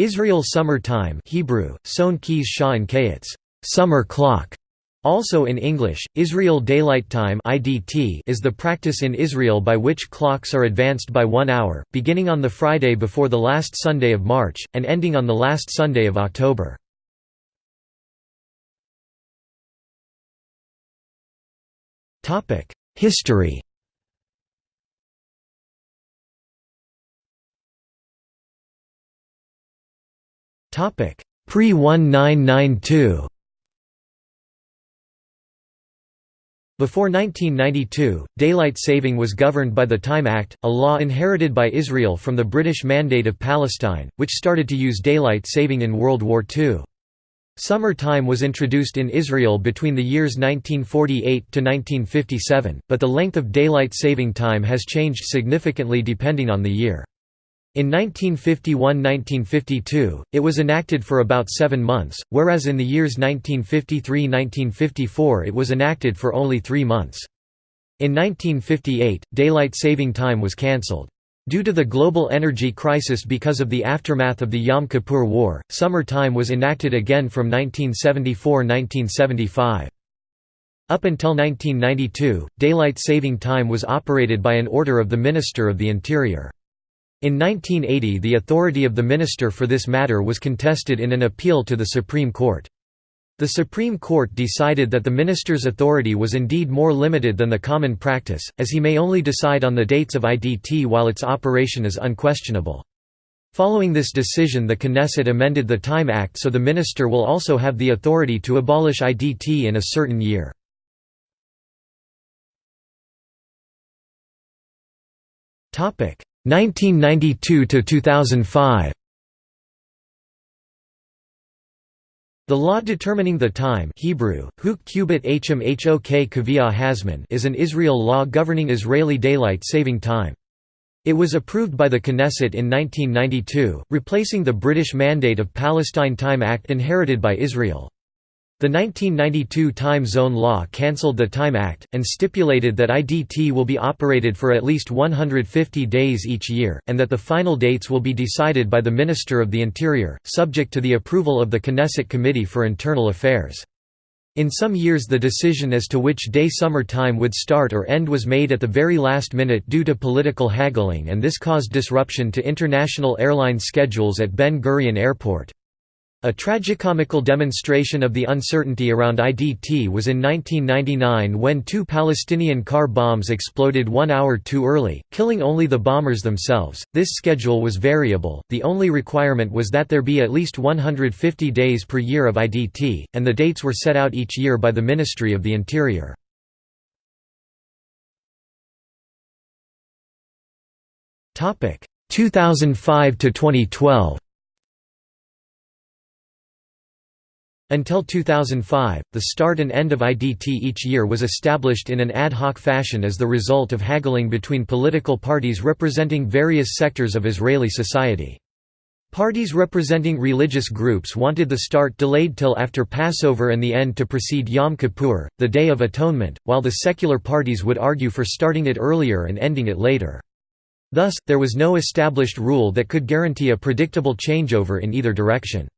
Israel Summer Time Hebrew, Son Sha'an Kayetz, summer clock. Also in English, Israel Daylight Time (IDT) is the practice in Israel by which clocks are advanced by 1 hour, beginning on the Friday before the last Sunday of March and ending on the last Sunday of October. Topic: History. Topic: Pre-1992. Before 1992, daylight saving was governed by the Time Act, a law inherited by Israel from the British Mandate of Palestine, which started to use daylight saving in World War II. Summer time was introduced in Israel between the years 1948 to 1957, but the length of daylight saving time has changed significantly depending on the year. In 1951–1952, it was enacted for about seven months, whereas in the years 1953–1954 it was enacted for only three months. In 1958, daylight saving time was cancelled. Due to the global energy crisis because of the aftermath of the Yom Kippur War, summer time was enacted again from 1974–1975. Up until 1992, daylight saving time was operated by an order of the Minister of the Interior. In 1980 the authority of the minister for this matter was contested in an appeal to the Supreme Court. The Supreme Court decided that the minister's authority was indeed more limited than the common practice, as he may only decide on the dates of IDT while its operation is unquestionable. Following this decision the Knesset amended the Time Act so the minister will also have the authority to abolish IDT in a certain year. 1992 to 2005 The law determining the time Hebrew, Hok Hazman is an Israel law governing Israeli daylight saving time. It was approved by the Knesset in 1992, replacing the British Mandate of Palestine Time Act inherited by Israel. The 1992 Time Zone Law cancelled the Time Act, and stipulated that IDT will be operated for at least 150 days each year, and that the final dates will be decided by the Minister of the Interior, subject to the approval of the Knesset Committee for Internal Affairs. In some years the decision as to which day summer time would start or end was made at the very last minute due to political haggling and this caused disruption to international airline schedules at Ben Gurion Airport. A tragicomical demonstration of the uncertainty around IDT was in 1999 when two Palestinian car bombs exploded one hour too early, killing only the bombers themselves. This schedule was variable, the only requirement was that there be at least 150 days per year of IDT, and the dates were set out each year by the Ministry of the Interior. Topic 2005 to 2012. Until 2005, the start and end of IDT each year was established in an ad hoc fashion as the result of haggling between political parties representing various sectors of Israeli society. Parties representing religious groups wanted the start delayed till after Passover and the end to precede Yom Kippur, the Day of Atonement, while the secular parties would argue for starting it earlier and ending it later. Thus, there was no established rule that could guarantee a predictable changeover in either direction.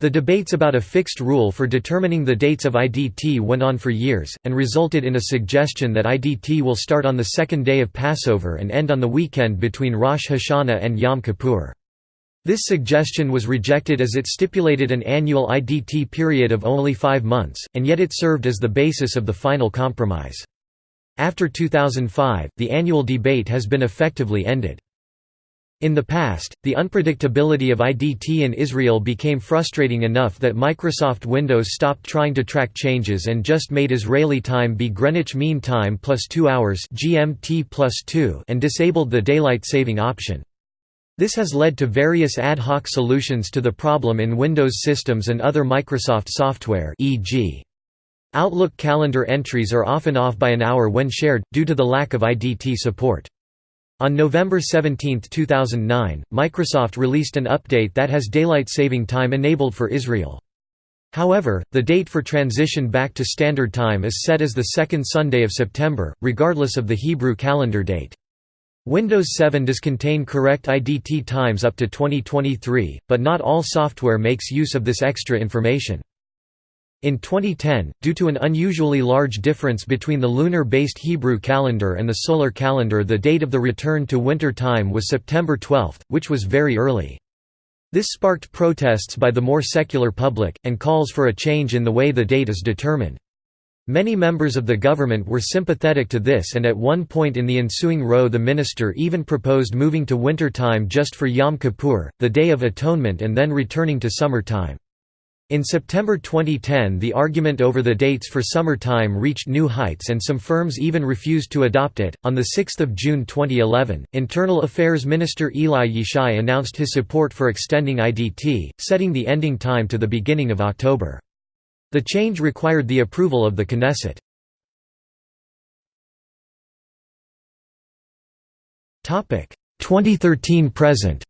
The debates about a fixed rule for determining the dates of IDT went on for years, and resulted in a suggestion that IDT will start on the second day of Passover and end on the weekend between Rosh Hashanah and Yom Kippur. This suggestion was rejected as it stipulated an annual IDT period of only five months, and yet it served as the basis of the final compromise. After 2005, the annual debate has been effectively ended. In the past, the unpredictability of IDT in Israel became frustrating enough that Microsoft Windows stopped trying to track changes and just made Israeli time be Greenwich Mean Time plus 2 hours GMT plus 2 and disabled the daylight saving option. This has led to various ad hoc solutions to the problem in Windows systems and other Microsoft software e.g. Outlook calendar entries are often off by an hour when shared, due to the lack of IDT support. On November 17, 2009, Microsoft released an update that has daylight saving time enabled for Israel. However, the date for transition back to Standard Time is set as the second Sunday of September, regardless of the Hebrew calendar date. Windows 7 does contain correct IDT times up to 2023, but not all software makes use of this extra information. In 2010, due to an unusually large difference between the lunar-based Hebrew calendar and the solar calendar the date of the return to winter time was September 12, which was very early. This sparked protests by the more secular public, and calls for a change in the way the date is determined. Many members of the government were sympathetic to this and at one point in the ensuing row the minister even proposed moving to winter time just for Yom Kippur, the Day of Atonement and then returning to summer time. In September 2010 the argument over the dates for summer time reached new heights and some firms even refused to adopt it. On 6 June 2011, Internal Affairs Minister Eli Yishai announced his support for extending IDT, setting the ending time to the beginning of October. The change required the approval of the Knesset. Topic 2013–present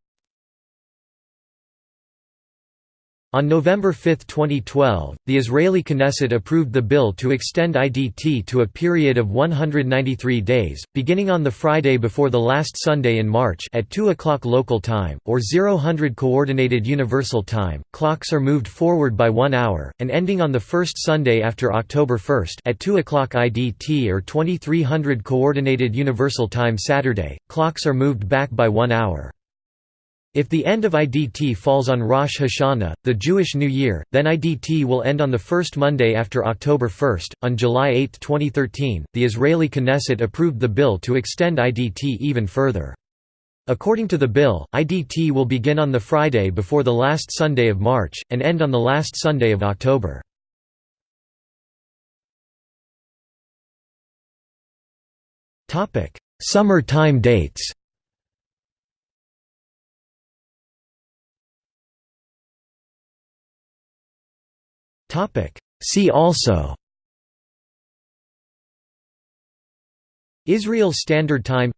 On November 5, 2012, the Israeli Knesset approved the bill to extend IDT to a period of 193 days, beginning on the Friday before the last Sunday in March at 2 o'clock local time, or 0000 Coordinated Universal Time. Clocks are moved forward by one hour, and ending on the first Sunday after October 1 at 2 o'clock IDT or 2300 Coordinated Universal Time Saturday, clocks are moved back by one hour. If the end of IDT falls on Rosh Hashanah, the Jewish New Year, then IDT will end on the first Monday after October 1. On July 8, 2013, the Israeli Knesset approved the bill to extend IDT even further. According to the bill, IDT will begin on the Friday before the last Sunday of March, and end on the last Sunday of October. Summer time dates Topic. See also. Israel Standard Time.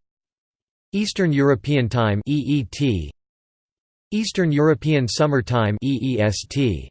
Eastern European Time EET Eastern European Summer Time EEST